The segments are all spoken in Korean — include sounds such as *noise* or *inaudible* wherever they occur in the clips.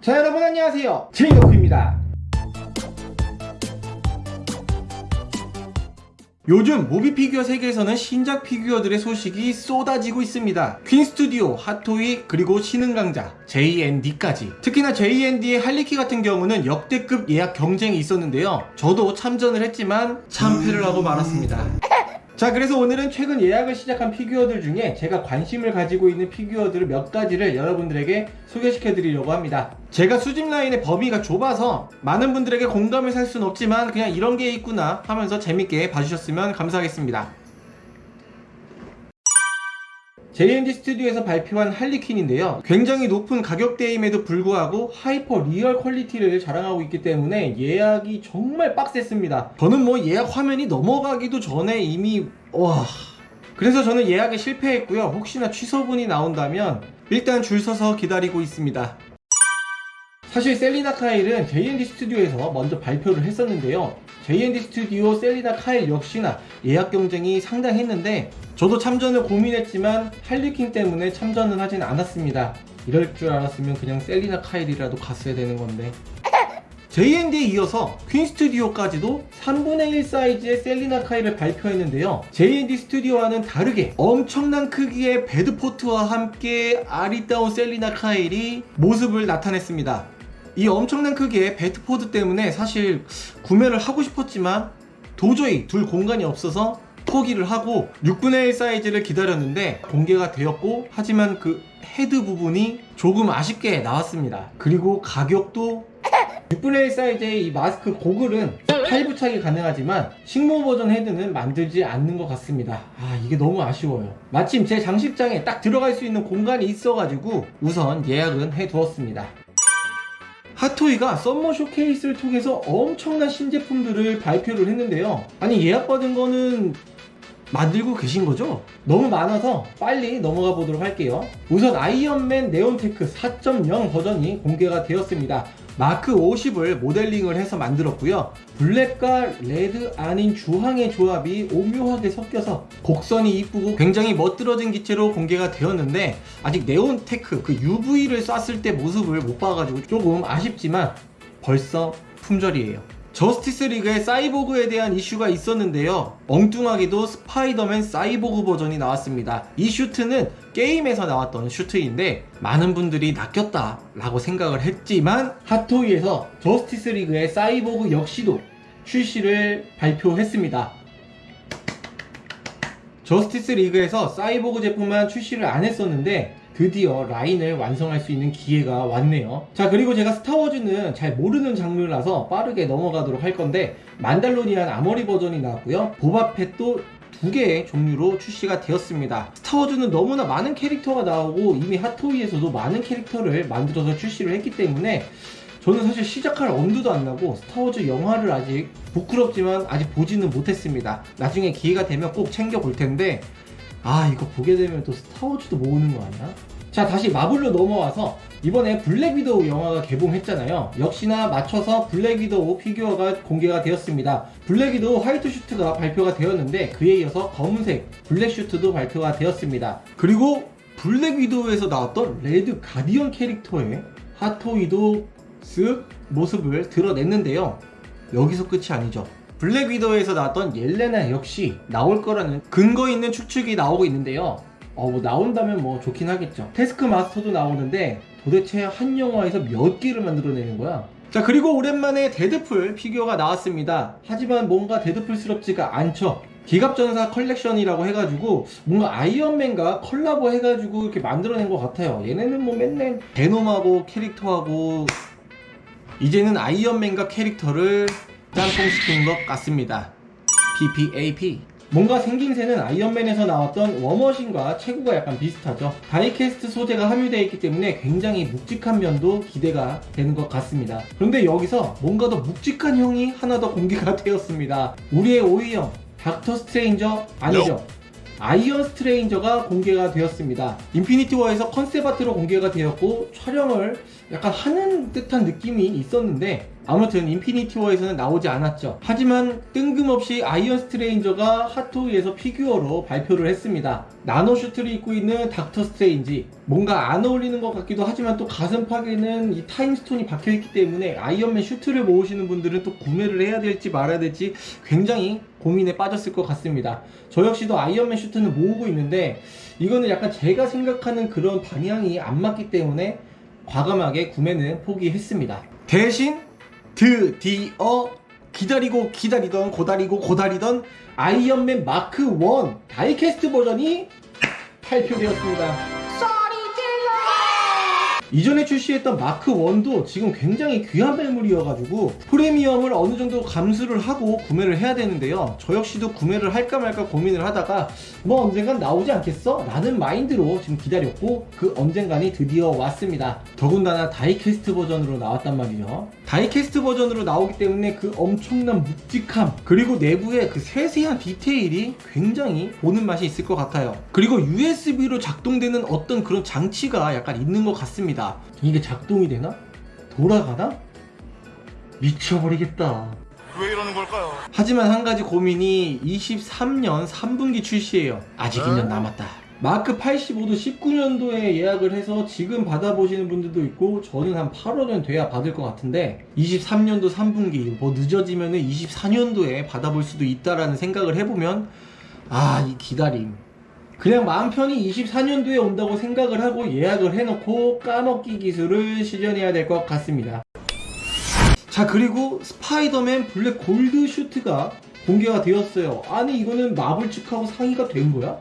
자 여러분 안녕하세요 제이덕후입니다 요즘 movie 피규어 세계에서는 신작 피규어들의 소식이 쏟아지고 있습니다. 퀸 스튜디오, 핫토이, 그리고 신흥강자, JND까지. 특히나 JND의 할리퀸 같은 경우는 역대급 예약 경쟁이 있었는데요. 저도 참전을 했지만 참패를 하고 말았습니다. 자 그래서 오늘은 최근 예약을 시작한 피규어들 중에 제가 관심을 가지고 있는 피규어들 몇 가지를 여러분들에게 소개시켜 드리려고 합니다. 제가 수집 라인의 범위가 좁아서 많은 분들에게 공감을 살 수는 없지만 그냥 이런 게 있구나 하면서 재밌게 봐주셨으면 감사하겠습니다 JND 스튜디오에서 발표한 할리퀸인데요. 굉장히 높은 가격대임에도 불구하고 hyper real quality를 자랑하고 있기 때문에 예약이 정말 빡셌습니다. 저는 뭐 예약 화면이 넘어가기도 전에 이미 와 그래서 저는 예약에 실패했고요. 혹시나 취소분이 나온다면 일단 줄 서서 기다리고 있습니다. 사실 셀리나 카일은 JND 스튜디오에서 먼저 발표를 했었는데요. JND 스튜디오 셀리나 카일 역시나 예약 경쟁이 상당했는데 저도 참전을 고민했지만 할리퀸 때문에 참전은 하진 않았습니다. 이럴 줄 알았으면 그냥 셀리나 카일이라도 갔어야 되는 건데. JND에 이어서 퀸 스튜디오까지도 3분의 1 사이즈의 셀리나 카일을 발표했는데요. JND 스튜디오와는 다르게 엄청난 크기의 배트포드와 함께 아리따운 셀리나 카일이 모습을 나타냈습니다. 이 엄청난 크기의 배트포드 때문에 사실 구매를 하고 싶었지만 도저히 둘 공간이 없어서 포기를 하고 6분의 1 사이즈를 기다렸는데 공개가 되었고 하지만 그 헤드 부분이 조금 아쉽게 나왔습니다. 그리고 가격도 *laughs* 6분의 1 사이즈의 이 마스크 고글은 탈부착이 가능하지만 식모 버전 헤드는 만들지 않는 것 같습니다. 아 이게 너무 아쉬워요. 마침 제 장식장에 딱 들어갈 수 있는 공간이 있어가지고 우선 예약은 해두었습니다. 핫토이가 썸머 쇼케이스를 통해서 엄청난 신제품들을 발표를 했는데요. 아니 예약받은 거는 만들고 계신 거죠? 너무 많아서 빨리 넘어가 보도록 할게요. 우선 아이언맨 네온테크 4.0 버전이 공개가 되었습니다. 마크 50을 모델링을 해서 만들었고요. 블랙과 레드 아닌 주황의 조합이 오묘하게 섞여서 곡선이 이쁘고 굉장히 멋들어진 기체로 공개가 되었는데 아직 네온테크 그 UV를 쐈을 때 모습을 못 봐가지고 조금 아쉽지만 벌써 품절이에요. 저스티스 리그의 사이보그에 대한 이슈가 있었는데요. 엉뚱하게도 스파이더맨 사이보그 버전이 나왔습니다. 이 슈트는 게임에서 나왔던 슈트인데 많은 분들이 낚였다 라고 생각을 했지만 핫토이에서 저스티스 리그의 사이보그 역시도 출시를 발표했습니다. 저스티스 리그에서 사이보그 제품만 출시를 안 했었는데 드디어 라인을 완성할 수 있는 기회가 왔네요. 자 그리고 제가 스타워즈는 잘 모르는 장르라서 빠르게 넘어가도록 할 건데 만달로니안 아머리 버전이 나왔고요. 보바펫도 두 개의 종류로 출시가 되었습니다. 스타워즈는 너무나 많은 캐릭터가 나오고 이미 핫토이에서도 많은 캐릭터를 만들어서 출시를 했기 때문에 저는 사실 시작할 엄두도 안 나고 스타워즈 영화를 아직 부끄럽지만 아직 보지는 못했습니다. 나중에 기회가 되면 꼭 챙겨 볼 텐데 아 이거 보게 되면 또 스타워즈도 모으는 거 아니야? 자 다시 마블로 넘어와서 이번에 블랙 위도우 영화가 개봉했잖아요. 역시나 맞춰서 블랙 위도우 피규어가 공개가 되었습니다. 블랙 위도우 화이트 슈트가 발표가 되었는데 그에 이어서 검은색 블랙 슈트도 발표가 되었습니다. 그리고 블랙 위도우에서 나왔던 레드 가디언 캐릭터의 핫토이도 쓱 모습을 드러냈는데요. 여기서 끝이 아니죠 블랙 위도우에서 나왔던 옐레나 역시 나올 거라는 근거 있는 추측이 나오고 있는데요. 어, 뭐 나온다면 뭐 좋긴 하겠죠. 테스크 마스터도 나오는데 도대체 한 영화에서 몇 개를 만들어내는 거야? 자 그리고 오랜만에 데드풀 피규어가 나왔습니다. 하지만 뭔가 데드풀스럽지가 않죠. 기갑전사 컬렉션이라고 해가지고 뭔가 아이언맨과 컬라보 해가지고 이렇게 만들어낸 것 같아요. 얘네는 뭐 맨날 베놈하고 캐릭터하고 이제는 아이언맨과 캐릭터를 짬뽕시킨 것 같습니다. PPAP 뭔가 생김새는 아이언맨에서 나왔던 워머신과 체구가 약간 비슷하죠. die-cast 소재가 함유되어 있기 때문에 굉장히 묵직한 면도 기대가 되는 것 같습니다. 그런데 여기서 뭔가 더 묵직한 형이 하나 더 공개가 *laughs* 되었습니다. 우리의 오이형 닥터 스트레인저 아니죠. 아이언 스트레인저가 공개가 되었습니다. 인피니티 워에서 concept art로 공개가 되었고 촬영을 약간 하는 듯한 느낌이 있었는데 아무튼 인피니티 워에서는 나오지 않았죠. 하지만 뜬금없이 아이언 스트레인저가 핫토이에서 피규어로 발표를 했습니다. 나노 슈트를 입고 있는 닥터 스트레인지 뭔가 안 어울리는 것 같기도 하지만 또 가슴팍에는 이 타임스톤이 박혀있기 때문에 아이언맨 슈트를 모으시는 분들은 또 구매를 해야 될지 말아야 될지 굉장히 고민에 빠졌을 것 같습니다. 저 역시도 아이언맨 슈트는 모으고 있는데 이거는 약간 제가 생각하는 그런 방향이 안 맞기 때문에 과감하게 구매는 포기했습니다. 대신 드디어 기다리고 기다리던 고다리고 고다리던 아이언맨 마크 1 die-cast 버전이 발표되었습니다. 이전에 출시했던 마크 1도 지금 굉장히 귀한 매물이어가지고 프리미엄을 어느 정도 감수를 하고 구매를 해야 되는데요. 저 역시도 구매를 할까 말까 고민을 하다가 뭐 언젠간 나오지 않겠어? 라는 마인드로 지금 기다렸고 그 언젠간이 드디어 왔습니다. 더군다나 다이캐스트 버전으로 나왔단 말이죠. 다이캐스트 버전으로 나오기 때문에 그 엄청난 묵직함 그리고 내부의 그 세세한 디테일이 굉장히 보는 맛이 있을 것 같아요. 그리고 USB로 작동되는 어떤 그런 장치가 약간 있는 것 같습니다. 이게 작동이 되나? 돌아가나? 미쳐버리겠다. 왜 이러는 걸까요? 하지만 한 가지 고민이 23년 3분기 출시예요. 아직 2년 남았다. 마크 85도 19년도에 예약을 해서 지금 받아보시는 분들도 있고 저는 한 8월은 돼야 받을 것 같은데 23년도 3분기 뭐 늦어지면 은 24년도에 받아볼 수도 있다라는 생각을 해보면 아 이 기다림 그냥 마음 편히 24년도에 온다고 생각을 하고 예약을 해놓고 까먹기 기술을 실현해야 될 것 같습니다. 자 그리고 스파이더맨 블랙 골드 슈트가 공개가 되었어요. 아니 이거는 마블 측하고 상의가 된 거야?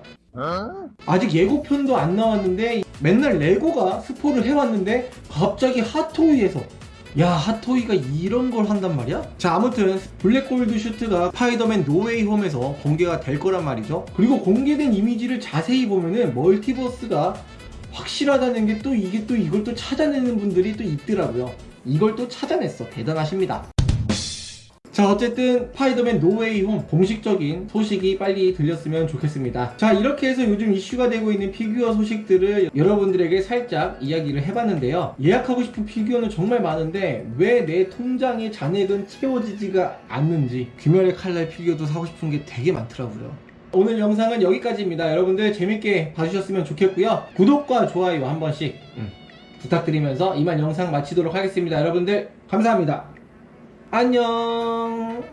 아직 예고편도 안 나왔는데 맨날 레고가 스포를 해왔는데 갑자기 핫토이에서 야 핫토이가 이런 걸 한단 말이야? 자 아무튼 블랙 골드 슈트가 스파이더맨 노웨이 홈에서 공개가 될 거란 말이죠. 그리고 공개된 이미지를 자세히 보면은 멀티버스가 확실하다는 게 또 이게 또 이걸 또 찾아내는 분들이 또 있더라고요. 이걸 또 찾아냈어. 대단하십니다 자 어쨌든 스파이더맨 노웨이 홈 공식적인 소식이 빨리 들렸으면 좋겠습니다. 자 이렇게 해서 요즘 이슈가 되고 있는 피규어 소식들을 여러분들에게 살짝 이야기를 해봤는데요. 예약하고 싶은 피규어는 정말 많은데 왜 내 통장의 잔액은 채워지지가 않는지 귀멸의 칼날 피규어도 사고 싶은 게 되게 많더라고요. 오늘 영상은 여기까지입니다. 여러분들 재밌게 봐주셨으면 좋겠고요. 구독과 좋아요 한 번씩 음, 부탁드리면서 이만 영상 마치도록 하겠습니다. 여러분들 감사합니다 안녕